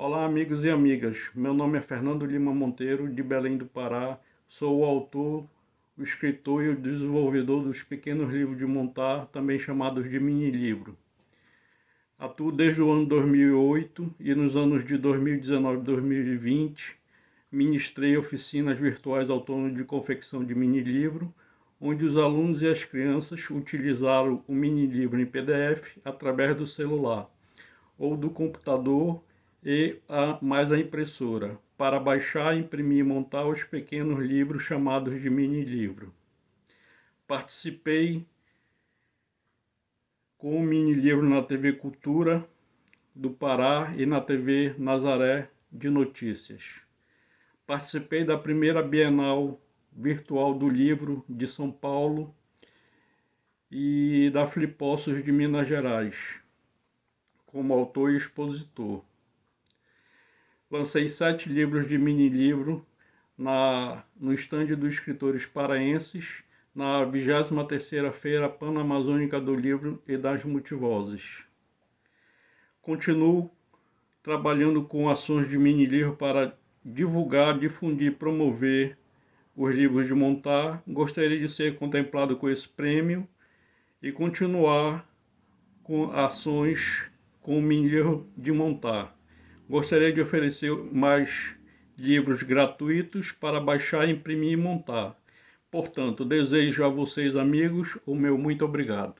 Olá amigos e amigas, meu nome é Fernando Lima Monteiro, de Belém do Pará. Sou o autor, o escritor e o desenvolvedor dos pequenos livros de montar, também chamados de mini-livro. Atuo desde o ano 2008 e nos anos de 2019 e 2020 ministrei oficinas virtuais autônomas de confecção de mini-livro, onde os alunos e as crianças utilizaram o mini-livro em PDF através do celular ou do computador e a, mais a impressora, para baixar, imprimir e montar os pequenos livros chamados de mini-livro. Participei com o mini-livro na TV Cultura do Pará e na TV Nazaré de Notícias. Participei da primeira Bienal Virtual do Livro de São Paulo e da Flipossos de Minas Gerais, como autor e expositor. Lancei sete livros de mini-livro no estande dos escritores paraenses na 23ª Feira Pan-Amazônica do Livro e das Multivozes. Continuo trabalhando com ações de mini-livro para divulgar, difundir, promover os livros de montar. Gostaria de ser contemplado com esse prêmio e continuar com ações com o mini-livro de montar. Gostaria de oferecer mais livros gratuitos para baixar, imprimir e montar. Portanto, desejo a vocês, amigos, o meu muito obrigado.